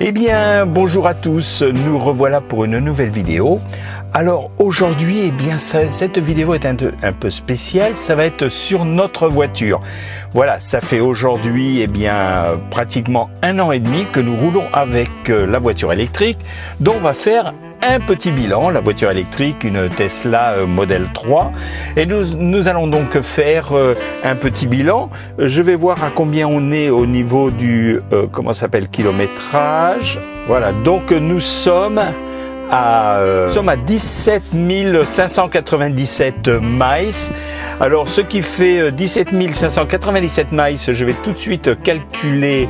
Eh bien, bonjour à tous, nous revoilà pour une nouvelle vidéo. Alors aujourd'hui, eh bien, cette vidéo est un, peu spéciale, ça va être sur notre voiture. Voilà, ça fait aujourd'hui, eh bien, pratiquement un an et demi que nous roulons avec euh, la voiture électrique, dont on va faire un petit bilan, la voiture électrique, une Tesla euh, Model 3. Et nous, nous allons donc faire euh, un petit bilan. Je vais voir à combien on est au niveau du, euh, comment s'appelle, kilométrage. Voilà, donc nous sommes à, nous sommes à 17 597 miles. Alors ce qui fait 17 597 miles, je vais tout de suite calculer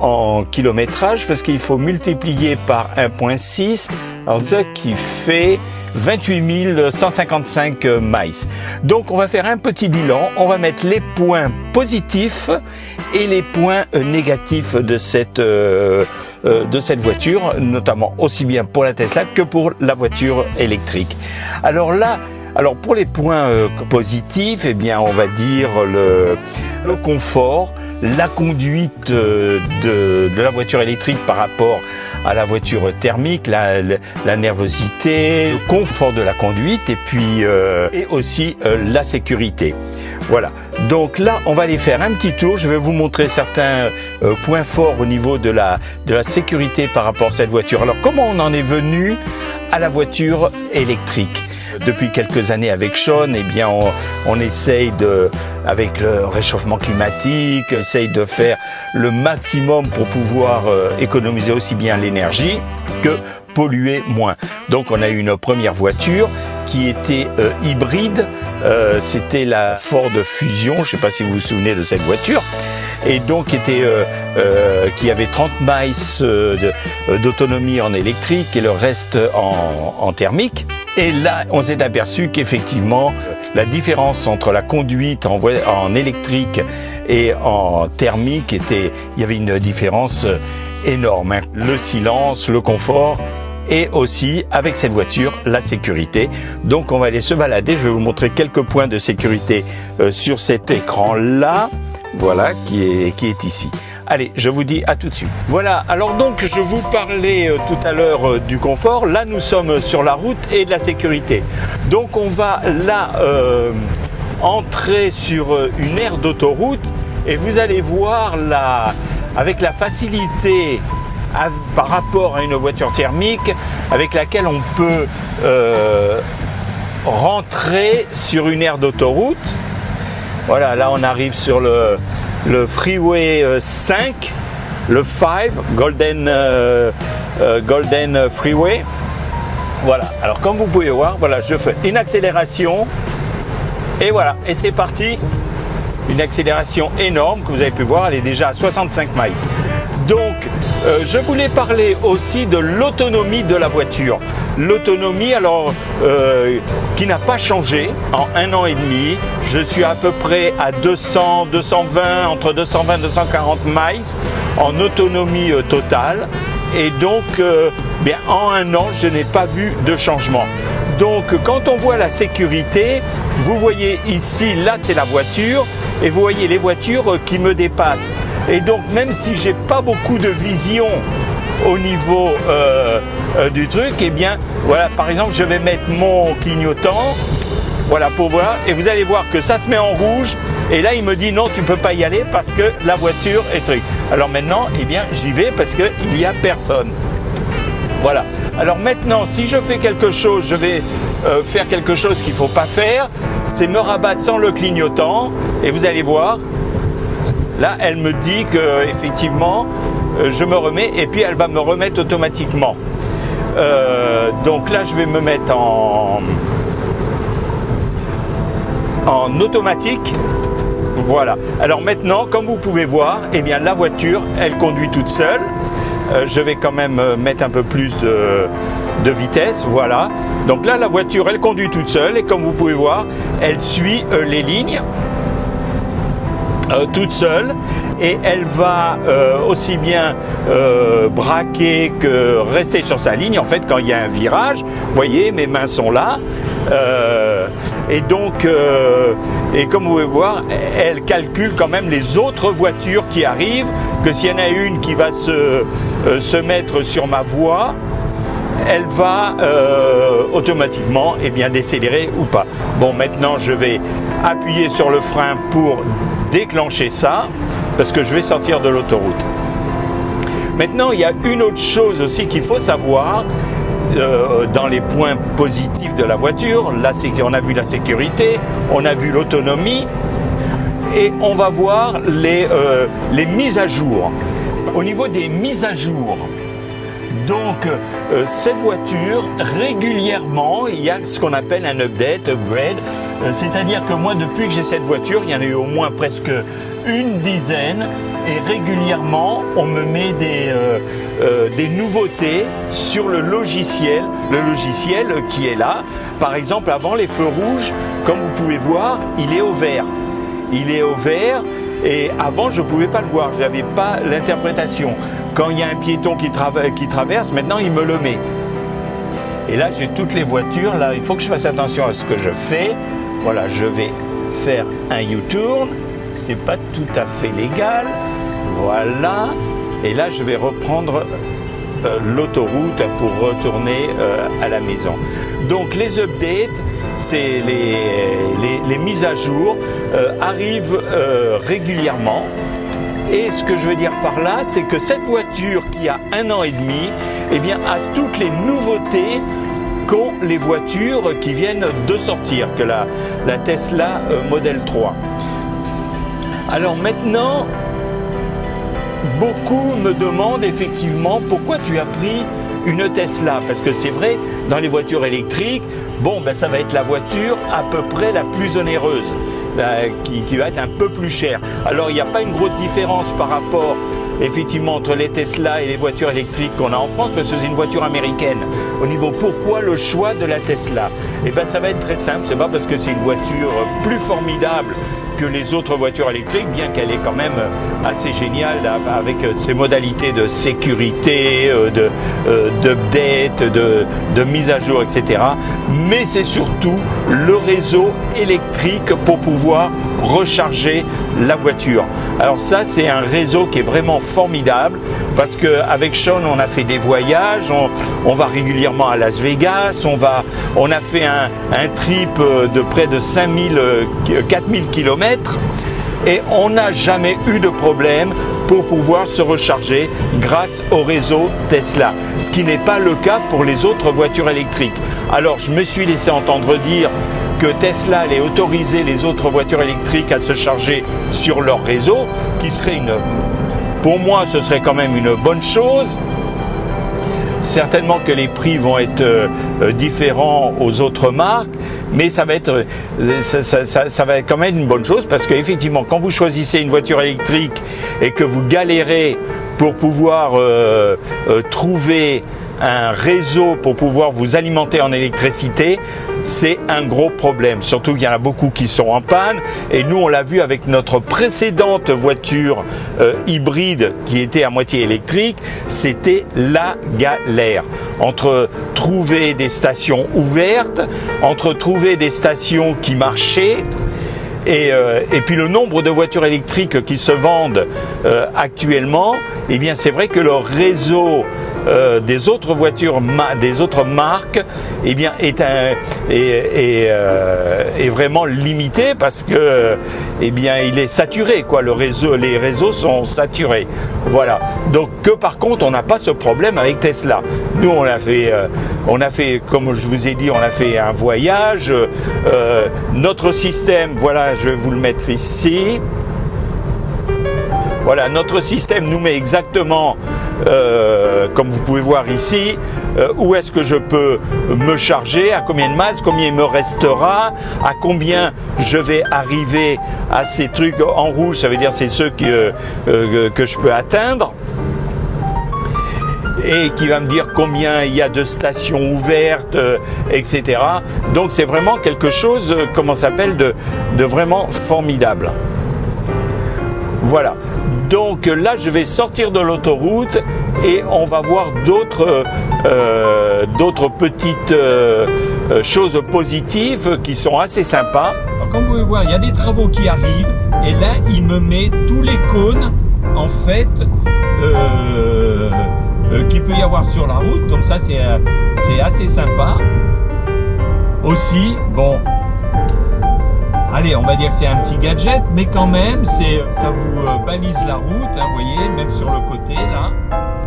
en kilométrage parce qu'il faut multiplier par 1.6 alors ce qui fait 28 155 miles. Donc on va faire un petit bilan, on va mettre les points positifs et les points négatifs de cette euh, euh, de cette voiture, notamment aussi bien pour la Tesla que pour la voiture électrique. Alors là, alors pour les points euh, positifs, eh bien on va dire le, le confort, la conduite de, de, la voiture électrique par rapport à la voiture thermique, la, nervosité, le confort de la conduite et puis euh, et aussi euh, la sécurité. Voilà. Donc là, on va aller faire un petit tour. Je vais vous montrer certains euh, points forts au niveau de la de la sécurité par rapport à cette voiture. Alors comment on en est venu à la voiture électrique? Depuis quelques années avec Sean, eh bien, on, on, essaye de, avec le réchauffement climatique, essaye de faire le maximum pour pouvoir euh, économiser aussi bien l'énergie que polluer moins. Donc, on a eu une première voiture qui était euh, hybride. Euh, C'était la Ford Fusion. Je ne sais pas si vous vous souvenez de cette voiture et donc était euh, euh, qui avait 30 miles d'autonomie en électrique et le reste en, en thermique. Et là, on s'est aperçu qu'effectivement, la différence entre la conduite en, électrique et en thermique était, il y avait une différence énorme. Hein. Le silence, le confort et aussi avec cette voiture la sécurité. Donc on va aller se balader, je vais vous montrer quelques points de sécurité euh, sur cet écran là. Voilà, qui est ici. Allez, je vous dis à tout de suite. Voilà, alors donc je vous parlais euh, tout à l'heure euh, du confort. Là, nous sommes sur la route et de la sécurité. Donc on va là euh, entrer sur une aire d'autoroute et vous allez voir la, avec la facilité par rapport à une voiture thermique avec laquelle on peut rentrer sur une aire d'autoroute voilà, là on arrive sur le, le Freeway 5, le 5, Golden, euh, euh, Golden Freeway. Voilà, alors comme vous pouvez voir, voilà, je fais une accélération et voilà, et c'est parti. Une accélération énorme que vous avez pu voir, elle est déjà à 65 miles. Donc, euh, je voulais parler aussi de l'autonomie de la voiture. L'autonomie, alors, euh, qui n'a pas changé en un an et demi. Je suis à peu près à 200, 220, entre 220 et 240 miles en autonomie euh, totale. Et donc, euh, bien, en un an, je n'ai pas vu de changement. Donc, quand on voit la sécurité, vous voyez ici, là, c'est la voiture, et vous voyez les voitures qui me dépassent. Et donc, même si j'ai pas beaucoup de vision au niveau euh, euh, du truc, eh bien, voilà, par exemple, je vais mettre mon clignotant, voilà, pour voir, et vous allez voir que ça se met en rouge, et là, il me dit non, tu peux pas y aller parce que la voiture est truc. Alors maintenant, eh bien, j'y vais parce qu'il n'y a personne. Voilà. Alors maintenant, si je fais quelque chose, je vais euh, faire quelque chose qu'il ne faut pas faire, c'est me rabattre sans le clignotant, et vous allez voir, Là, elle me dit que effectivement, je me remets et puis elle va me remettre automatiquement. Euh, donc là, je vais me mettre en automatique. Voilà. Alors maintenant, comme vous pouvez voir, eh bien la voiture, elle conduit toute seule. Euh, je vais quand même mettre un peu plus de, vitesse, voilà. Donc là, la voiture, elle conduit toute seule et comme vous pouvez voir, elle suit euh, les lignes euh, toute seule et elle va euh, aussi bien euh, braquer que rester sur sa ligne. En fait, quand il y a un virage, vous voyez, mes mains sont là. et donc, et comme vous pouvez voir, elle calcule quand même les autres voitures qui arrivent, que s'il y en a une qui va se, se mettre sur ma voie, elle va euh, automatiquement eh bien, décélérer ou pas. Bon, maintenant, je vais appuyer sur le frein pour déclencher ça, parce que je vais sortir de l'autoroute. Maintenant, il y a une autre chose aussi qu'il faut savoir euh, dans les points positifs de la voiture. Qu'on a vu la sécurité, on a vu l'autonomie, et on va voir les, euh, les mises à jour. Au niveau des mises à jour, donc euh, cette voiture, régulièrement, il y a ce qu'on appelle un update, upgrade. Euh, c'est-à-dire que moi, depuis que j'ai cette voiture, il y en a eu au moins presque une dizaine. Et régulièrement, on me met euh, des nouveautés sur le logiciel, le logiciel qui est là. Par exemple, avant les feux rouges, comme vous pouvez voir, il est au vert. Il est au vert et avant, je ne pouvais pas le voir, je n'avais pas l'interprétation. Quand il y a un piéton qui, qui traverse, maintenant il me le met. Et là, j'ai toutes les voitures. Là, il faut que je fasse attention à ce que je fais. Voilà, je vais faire un U-turn. C'est pas tout à fait légal. Voilà. Et là, je vais reprendre euh, l'autoroute pour retourner euh, à la maison. Donc les updates, les, mises à jour euh, arrivent régulièrement. Et ce que je veux dire par là, c'est que cette voiture qui a un an et demi, eh bien, a toutes les nouveautés qu'ont les voitures qui viennent de sortir, que la, la Tesla Model 3. Alors maintenant, beaucoup me demandent effectivement pourquoi tu as pris une Tesla. Parce que c'est vrai dans les voitures électriques bon ben ça va être la voiture à peu près la plus onéreuse ben, qui, qui, va être un peu plus chère. Alors il n'y a pas une grosse différence par rapport effectivement entre les Tesla et les voitures électriques qu'on a en France parce que c'est une voiture américaine. Au niveau pourquoi le choix de la Tesla? Eh ben ça va être très simple. C'est pas parce que c'est une voiture plus formidable que les autres voitures électriques, bien qu'elle est quand même assez géniale avec ses modalités de sécurité, euh, de euh, d'update, de, de mise à jour, etc. Mais c'est surtout le réseau électrique pour pouvoir recharger la voiture. Alors ça, c'est un réseau qui est vraiment formidable parce qu'avec Sean, on a fait des voyages, on, va régulièrement à Las Vegas, on, va, on a fait un, un trip euh, de près de 5000, 4000 km et on n'a jamais eu de problème pour pouvoir se recharger grâce au réseau Tesla, ce qui n'est pas le cas pour les autres voitures électriques. Alors je me suis laissé entendre dire que Tesla allait autoriser les autres voitures électriques à se charger sur leur réseau, qui serait une... Pour moi, ce serait quand même une bonne chose, Certainement que les prix vont être euh, euh, différents aux autres marques, mais ça va être euh, ça, va être quand même une bonne chose parce qu'effectivement, quand vous choisissez une voiture électrique et que vous galérez pour pouvoir trouver un réseau pour pouvoir vous alimenter en électricité, c'est un gros problème. Surtout qu'il y en a beaucoup qui sont en panne. Et nous, on l'a vu avec notre précédente voiture euh, hybride qui était à moitié électrique, c'était la galère. Entre trouver des stations ouvertes, entre trouver des stations qui marchaient, et, euh, et, puis le nombre de voitures électriques qui se vendent euh, actuellement, eh bien c'est vrai que le réseau euh, des autres voitures, des autres marques, eh bien, est, un, est, euh, est, vraiment limité parce que, eh bien, il est saturé, quoi. Le réseau, les réseaux sont saturés. Voilà. Donc, que par contre, on n'a pas ce problème avec Tesla. Nous, on a fait, euh, on a fait, comme je vous ai dit, on a fait un voyage. notre système, voilà, je vais vous le mettre ici. Voilà, notre système nous met exactement, euh, comme vous pouvez voir ici, euh, où est-ce que je peux me charger, à combien de masse, combien il me restera, à combien je vais arriver à ces trucs en rouge, ça veut dire c'est ceux que, euh, que je peux atteindre et qui va me dire combien il y a de stations ouvertes, etc. Donc c'est vraiment quelque chose, comment s'appelle, de, vraiment formidable. Voilà. donc là, je vais sortir de l'autoroute et on va voir d'autres euh, petites euh, euh, choses positives qui sont assez sympas. comme vous pouvez voir, il y a des travaux qui arrivent et là, il me met tous les cônes en fait qu'il peut y avoir sur la route. Donc ça, c'est assez sympa. Aussi, bon, allez, on va dire que c'est un petit gadget, mais quand même, ça vous euh, balise la route, hein, vous voyez, même sur le côté là.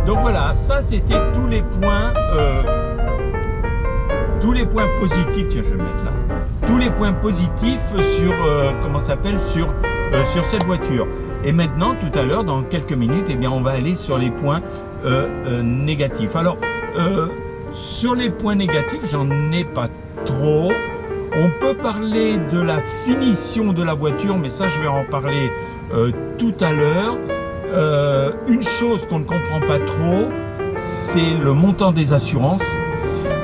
Donc voilà, ça c'était tous les points, euh, tous les points positifs. Tiens, je vais le mettre là. Tous les points positifs sur, euh, comment s'appelle, sur sur cette voiture. Et maintenant, tout à l'heure, dans quelques minutes, eh bien, on va aller sur les points négatifs. Alors, sur les points négatifs, j'en ai pas trop. On peut parler de la finition de la voiture, mais ça je vais en parler euh, tout à l'heure. Euh, une chose qu'on ne comprend pas trop, c'est le montant des assurances.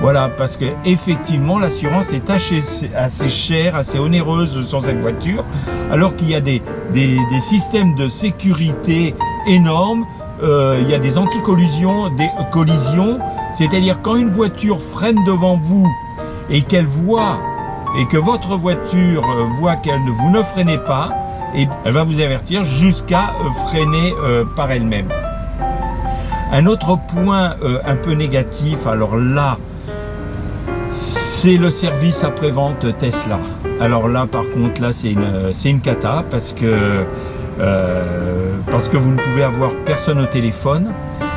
Voilà, parce que effectivement, l'assurance est assez, chère, assez onéreuse sur cette voiture, alors qu'il y a des, systèmes de sécurité énormes. Euh, il y a des anti-collisions, des collisions, c'est-à-dire quand une voiture freine devant vous et qu'elle voit et que votre voiture euh, voit qu'elle vous ne freinez pas, et elle va vous avertir jusqu'à euh, freiner par elle-même. Un autre point un peu négatif, alors là, c'est le service après-vente Tesla. Alors là, par contre, là, c'est une, une cata parce que, parce que vous ne pouvez avoir personne au téléphone.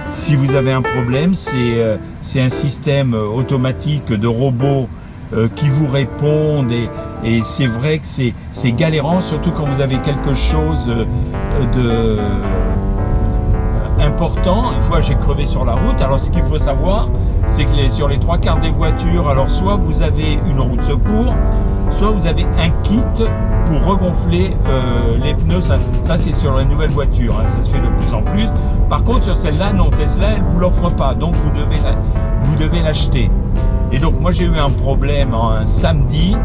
Si vous avez un problème, c'est un système automatique de robots euh, qui vous répondent et, et c'est vrai que c'est galérant, surtout quand vous avez quelque chose euh, de euh, important. Une fois j'ai crevé sur la route, alors ce qu'il faut savoir, c'est que sur les trois quarts des voitures, alors soit vous avez une roue de secours, soit vous avez un kit pour regonfler euh, les pneus. Ça, c'est sur les nouvelles voitures, hein, ça se fait de plus en plus. Par contre sur celle-là, non, Tesla, elle vous l'offre pas, donc vous devez vous devez l'acheter. Et donc moi j'ai eu un problème un samedi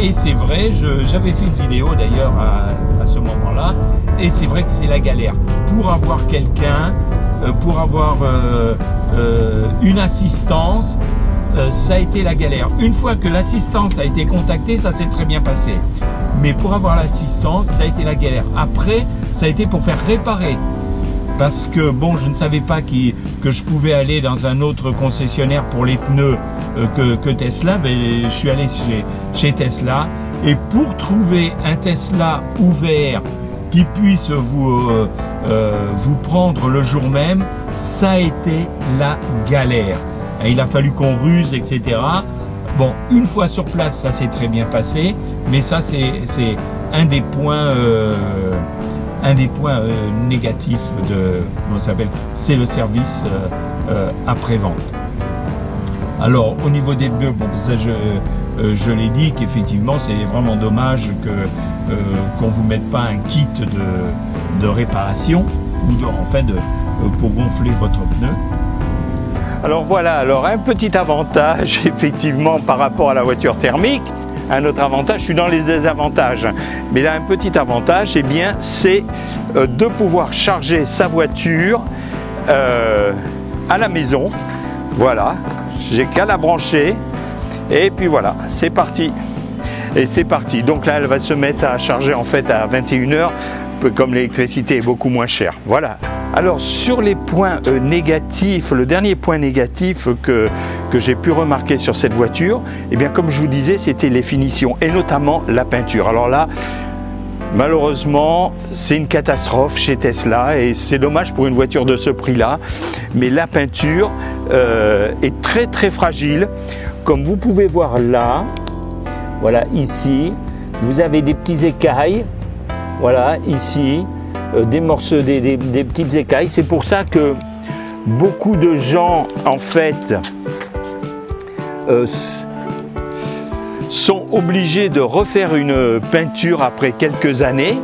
et c'est vrai, j'avais fait une vidéo d'ailleurs à, ce moment-là et c'est vrai que c'est la galère. Pour avoir quelqu'un, euh, pour avoir euh, euh, une assistance, ça a été la galère. Une fois que l'assistance a été contactée, ça s'est très bien passé. Mais pour avoir l'assistance, ça a été la galère. Après, ça a été pour faire réparer parce que bon, je ne savais pas que je pouvais aller dans un autre concessionnaire pour les pneus euh, que, Tesla, mais je suis allé chez, Tesla et pour trouver un Tesla ouvert qui puisse vous, euh, euh, vous prendre le jour même, ça a été la galère. il a fallu qu'on ruse, etc. Bon, une fois sur place, ça s'est très bien passé, mais ça c'est un des points un des points euh, négatifs de, comment s'appelle, c'est le service euh, euh, après-vente. Alors, au niveau des pneus, bon, ça je, l'ai dit qu'effectivement, c'est vraiment dommage que qu'on vous mette pas un kit de, réparation ou de, en de, pour gonfler votre pneu. Alors voilà, alors un petit avantage effectivement par rapport à la voiture thermique, un autre avantage, je suis dans les désavantages, mais là un petit avantage, eh bien, c'est euh, de pouvoir charger sa voiture euh, à la maison. Voilà, j'ai qu'à la brancher et puis voilà, c'est parti. Et c'est parti. Donc là, elle va se mettre à charger en fait à 21h, comme l'électricité est beaucoup moins chère. Voilà. Alors sur les points euh, négatifs, le dernier point négatif que, j'ai pu remarquer sur cette voiture, eh bien comme je vous disais, c'était les finitions et notamment la peinture. Alors là, Malheureusement, c'est une catastrophe chez Tesla et c'est dommage pour une voiture de ce prix-là. Mais la peinture euh, est très très fragile. Comme vous pouvez voir là, voilà ici, vous avez des petits écailles. Voilà ici, des morceaux, des, petites écailles. C'est pour ça que beaucoup de gens, en fait, euh, sont obligés de refaire une peinture après quelques années.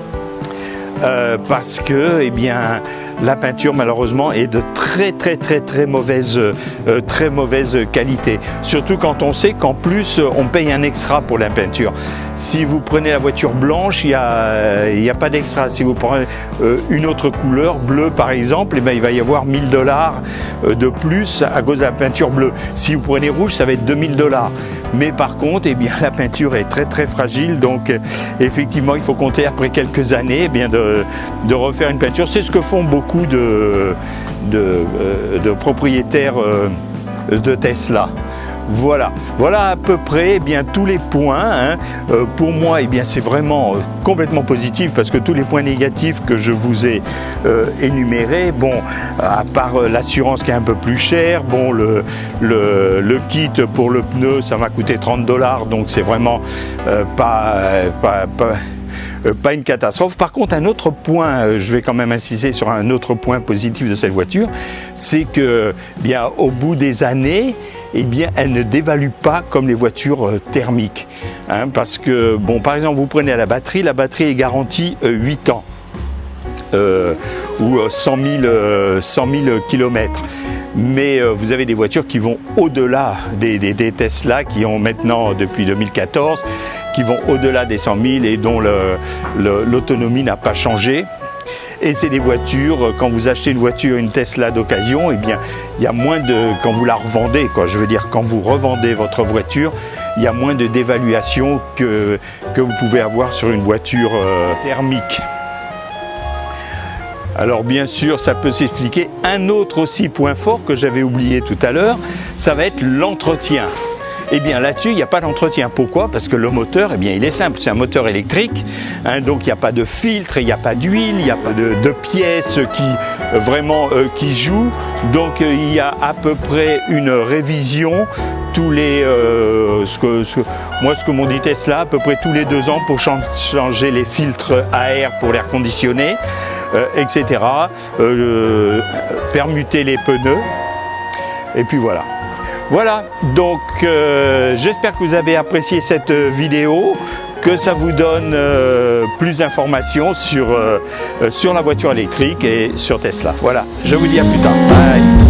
Euh, parce que eh bien, la peinture malheureusement est de très très très très mauvaise, euh, très mauvaise qualité. Surtout quand on sait qu'en plus on paye un extra pour la peinture. Si vous prenez la voiture blanche, il n'y a, a pas d'extra. Si vous prenez euh, une autre couleur, bleu par exemple, eh ben, il va y avoir 1000 dollars euh, de plus à cause de la peinture bleue. Si vous prenez rouge, ça va être 2000 dollars. Mais par contre, eh la peinture est très très fragile, donc effectivement, il faut compter après quelques années eh de, refaire une peinture. C'est ce que font beaucoup de, de, propriétaires euh, de Tesla. Voilà, voilà à peu près eh bien, tous les points. Hein. Euh, pour moi, eh bien, c'est vraiment euh, complètement positif parce que tous les points négatifs que je vous ai énumérés, bon, à part l'assurance qui est un peu plus chère, bon, le, le, kit pour le pneu, ça m'a coûté 30 dollars, donc c'est vraiment pas, euh, une catastrophe. Par contre, un autre point, euh, je vais quand même insister sur un autre point positif de cette voiture, c'est que bien au bout des années, eh bien, elle ne dévalue pas comme les voitures euh, thermiques. Hein, parce que, bon, par exemple, vous prenez la batterie, la batterie est garantie 8 ans. ou 100 000, 100 000 km mais vous avez des voitures qui vont au-delà des, Tesla qui ont maintenant depuis 2014 qui vont au-delà des 100 000 et dont l'autonomie n'a pas changé. Et c'est des voitures, quand vous achetez une voiture, une Tesla d'occasion, eh bien, il y a moins de, quand vous la revendez, quoi, je veux dire, quand vous revendez votre voiture, il y a moins de dévaluation que, que vous pouvez avoir sur une voiture euh, thermique. Alors bien sûr, ça peut s'expliquer. Un autre aussi point fort que j'avais oublié tout à l'heure, ça va être l'entretien. Eh bien là-dessus, il n'y a pas d'entretien. Pourquoi? Parce que le moteur, eh bien, il est simple, c'est un moteur électrique, hein, donc il n'y a pas de filtre, il n'y a pas d'huile, il n'y a pas de, pièces qui euh, vraiment euh, qui jouent. Donc euh, il y a à peu près une révision tous les moi ce que m'ont dit Tesla à peu près tous les deux ans pour changer les filtres à air pour l'air conditionné etc permuter les pneus. Et puis voilà voilà, donc euh, j'espère que vous avez apprécié cette vidéo, que ça vous donne euh, plus d'informations sur, euh, sur la voiture électrique et sur Tesla. Voilà, je vous dis à plus tard. Bye